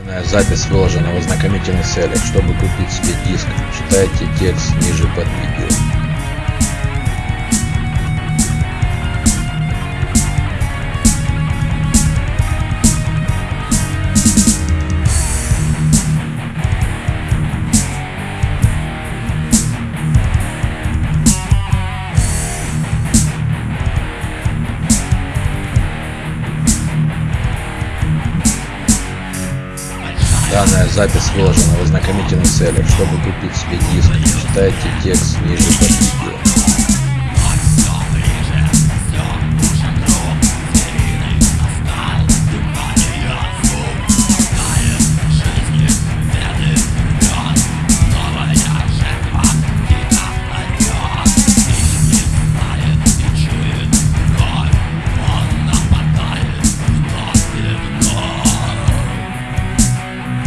Данная запись выложена в ознакомительных целях. Чтобы купить себе диск, читайте текст ниже под видео. Запись выложена в ознакомительных целях. Чтобы купить себе диск, читайте текст ниже под видео.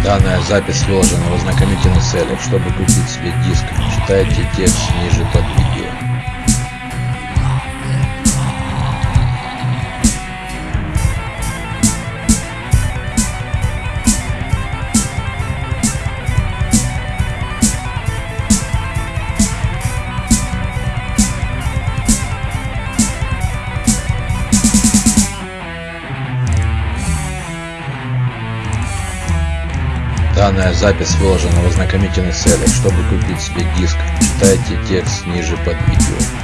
Данная запись выложена в ознакомительных целях. Чтобы купить себе диск, читайте текст ниже под видео. Данная запись выложена в ознакомительных целях. Чтобы купить себе диск, читайте текст ниже под видео.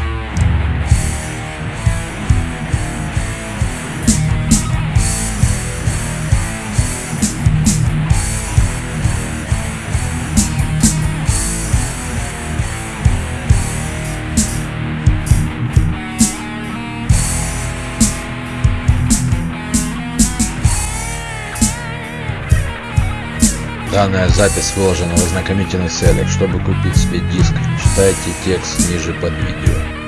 Данная запись выложена в ознакомительных целях. Чтобы купить себе диск, читайте текст ниже под видео.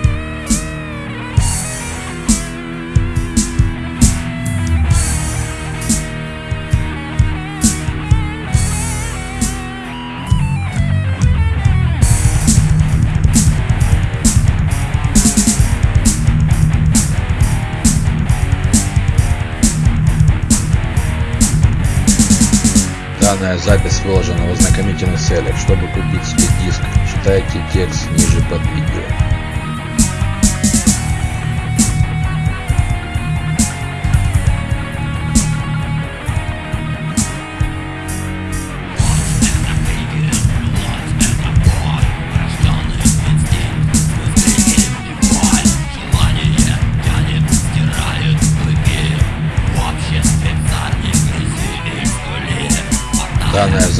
Данная запись выложена в ознакомительных целях. Чтобы купить себе диск, читайте текст ниже под видео.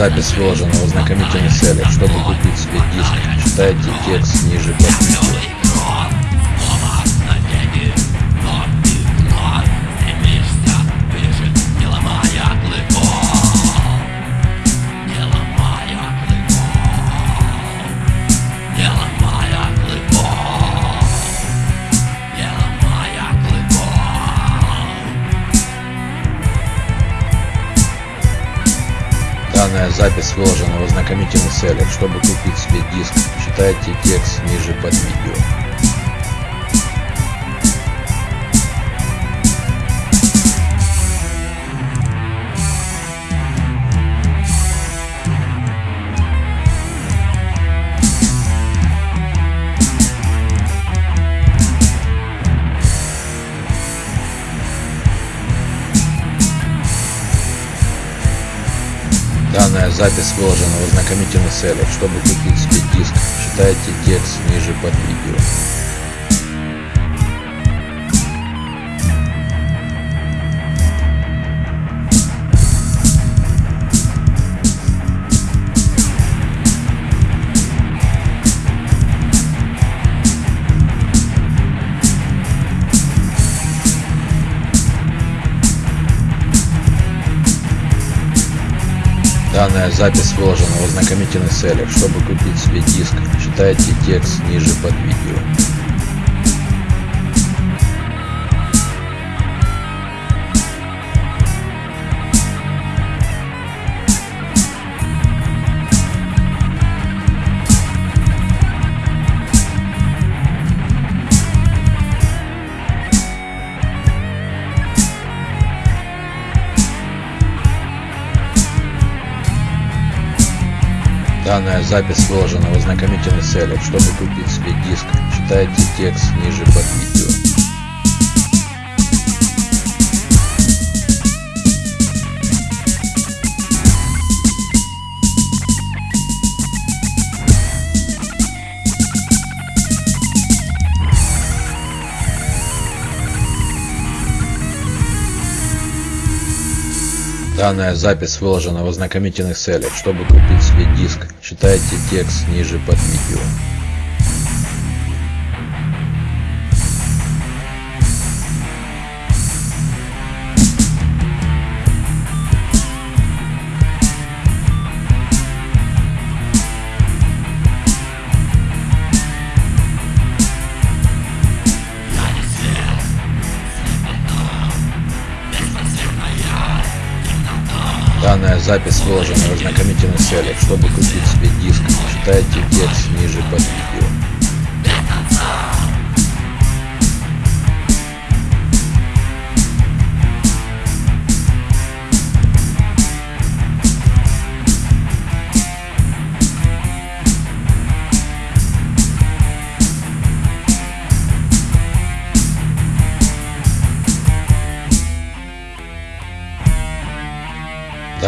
Запись выложена в ознакомительных целях. Чтобы купить себе диск, читайте текст ниже под выложена в ознакомительных целях. Чтобы купить себе диск, читайте текст ниже под видео. Запись выложена в ознакомительных целях. Чтобы купить себе диск, читайте текст ниже под видео. Запись выложена в ознакомительных целях. Чтобы купить себе диск, читайте текст ниже под видео. Запись выложена в ознакомительных целях. Чтобы купить себе диск, читайте текст ниже под видео. Данная запись выложена в ознакомительных целях. Чтобы купить себе диск, читайте текст ниже под видео. Запись выложена в ознакомительных целях. Чтобы купить себе диск, читайте текст ниже под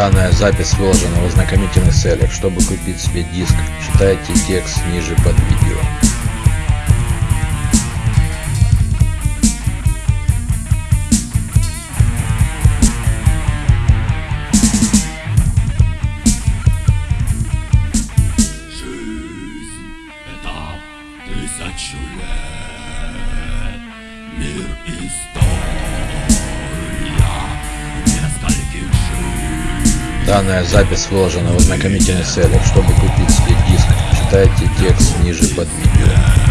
Данная запись выложена в ознакомительных целях. Чтобы купить себе диск, читайте текст ниже под видео. Данная запись выложена в ознакомительных целях. Чтобы купить себе диск, читайте текст ниже под видео.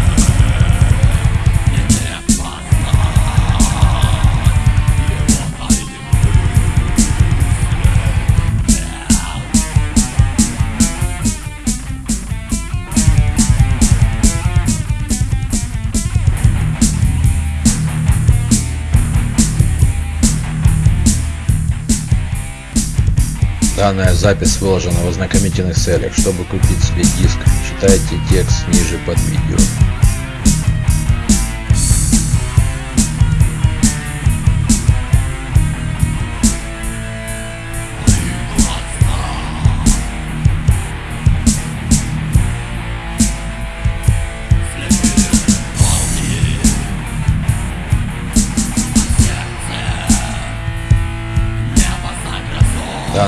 Данная запись выложена в ознакомительных целях. Чтобы купить себе диск, читайте текст ниже под видео.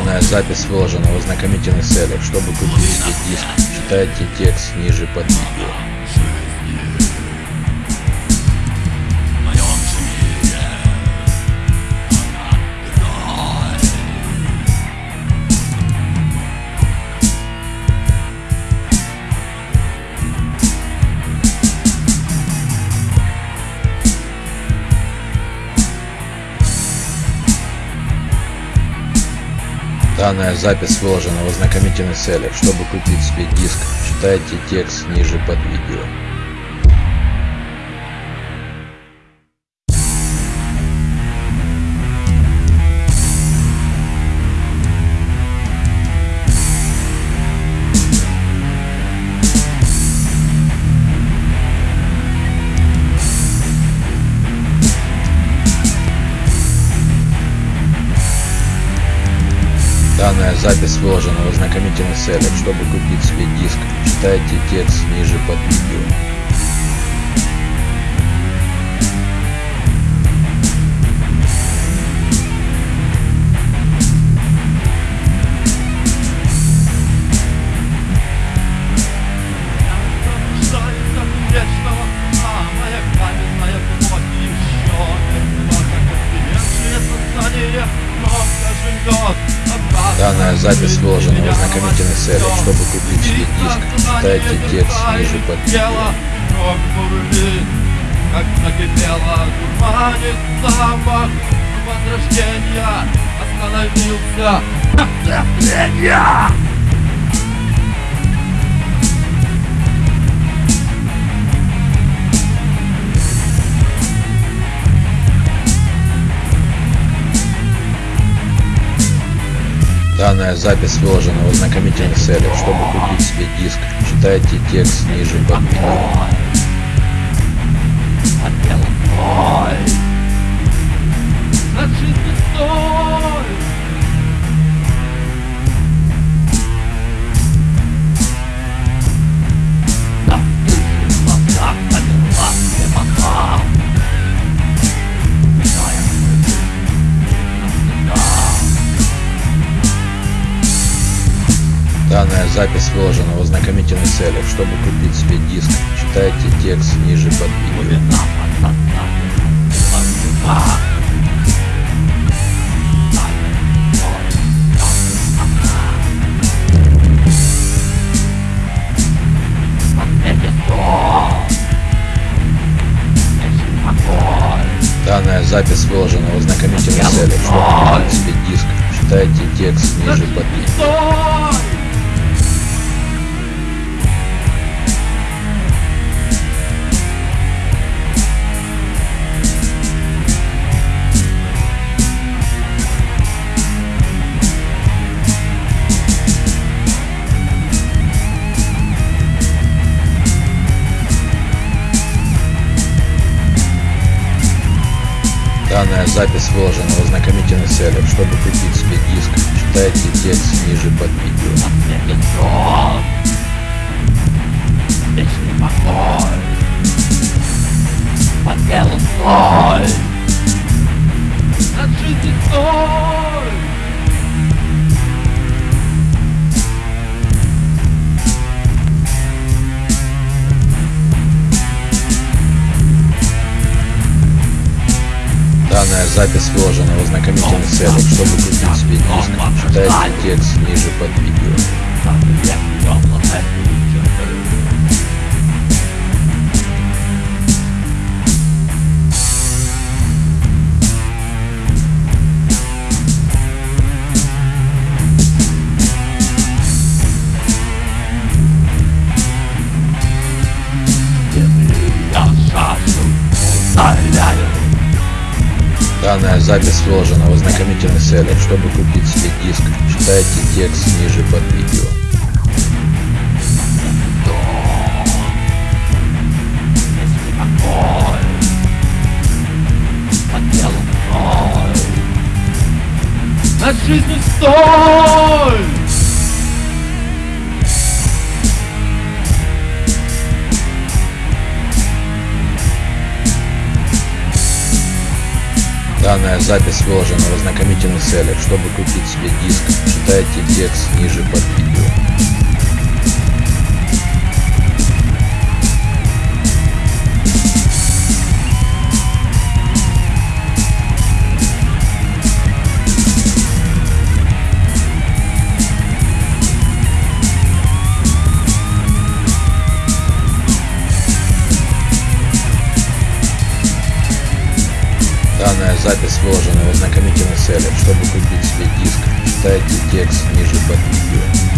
Данная запись выложена в ознакомительных целях. Чтобы купить себе диск, читайте текст ниже под видео. Данная запись выложена в ознакомительных целях. Чтобы купить себе диск, читайте текст ниже под видео. Запись выложена в ознакомительных целях. Чтобы купить себе диск, читайте текст ниже под видео. Запись выложена в ознакомительных целях. Чтобы купить себе диск, читайте текст ниже под как закипела, дурманит запах возрождения. Остановился отцепление! Данная запись выложена в ознакомительных целях. Чтобы купить себе диск, читайте текст ниже под видео. Запись выложена в ознакомительных целях. Чтобы купить себе диск, читайте текст ниже под видео. Данная запись выложена в ознакомительных целях. Чтобы купить себе диск, читайте текст ниже под видео. Данная запись выложена в ознакомительных целях. Чтобы купить себе диск, читайте текст ниже под видео. Значит, не стой! Данная запись выложена в ознакомительных целях. Чтобы купить себе диск, читайте текст ниже под видео. Запись выложена в ознакомительных целях. Чтобы купить себе диск, читайте текст ниже под видео. Значит, не стой! Данная запись выложена в ознакомительных целях. Чтобы купить себе диск, читайте текст ниже под видео. Запись выложена в ознакомительных целях. Чтобы купить себе диск, читайте текст ниже под видео.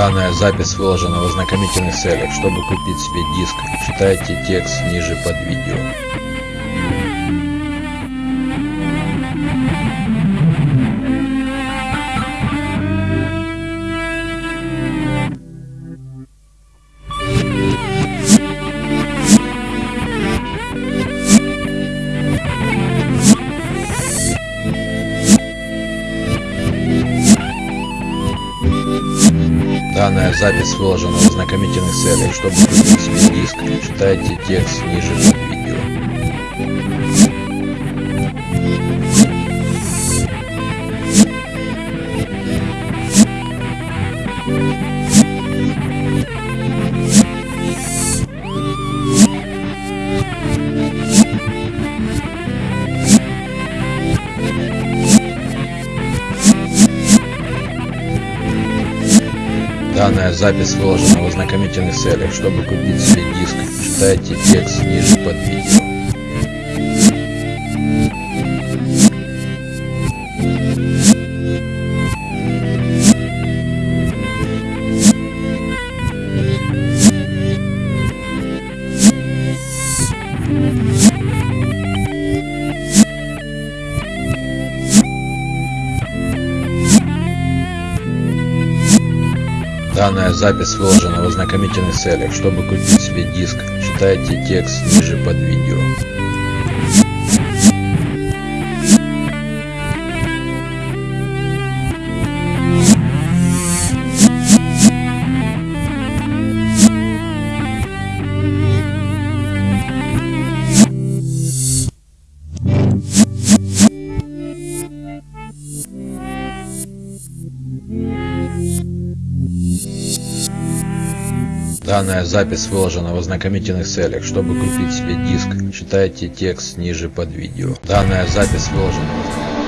Данная запись выложена в ознакомительных целях. Чтобы купить себе диск, читайте текст ниже под видео. Выложена в ознакомительных целях. Чтобы купить себе диск, читайте текст ниже Выложена в ознакомительных целях. Чтобы купить себе диск, Читайте текст ниже под видео. Запись выложена в ознакомительных целях. Чтобы купить себе диск, читайте текст ниже под видео. Данная запись выложена в ознакомительных целях. Чтобы купить себе диск, читайте текст ниже под видео. Данная запись выложена в ознакомительных.